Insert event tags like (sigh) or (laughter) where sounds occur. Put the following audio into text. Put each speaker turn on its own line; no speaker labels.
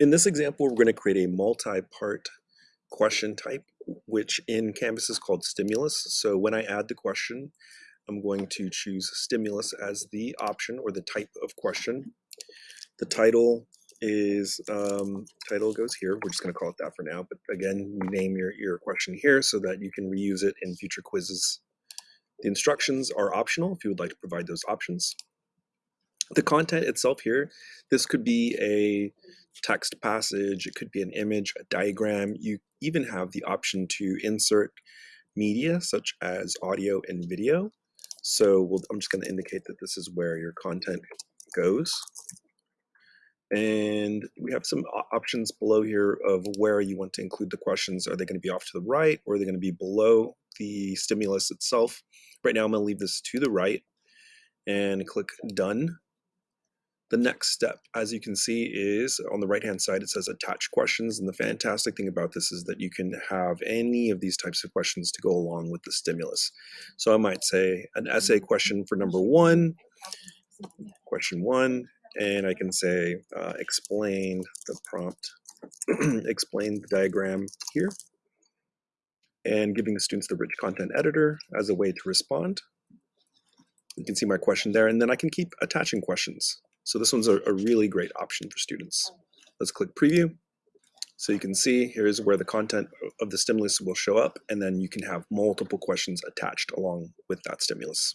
In this example, we're going to create a multi-part question type, which in Canvas is called stimulus. So when I add the question, I'm going to choose stimulus as the option or the type of question. The title is, um, title goes here. We're just going to call it that for now. But again, you name your, your question here so that you can reuse it in future quizzes. The instructions are optional if you would like to provide those options. The content itself here, this could be a text passage, it could be an image, a diagram. You even have the option to insert media such as audio and video. So we'll, I'm just going to indicate that this is where your content goes. And we have some options below here of where you want to include the questions. Are they going to be off to the right or are they going to be below the stimulus itself? Right now I'm going to leave this to the right and click done. The next step, as you can see, is on the right-hand side, it says attach questions. And the fantastic thing about this is that you can have any of these types of questions to go along with the stimulus. So I might say an essay question for number one, question one, and I can say uh, explain the prompt, (clears throat) explain the diagram here, and giving the students the rich content editor as a way to respond. You can see my question there, and then I can keep attaching questions. So this one's a, a really great option for students. Let's click preview. So you can see here's where the content of the stimulus will show up, and then you can have multiple questions attached along with that stimulus.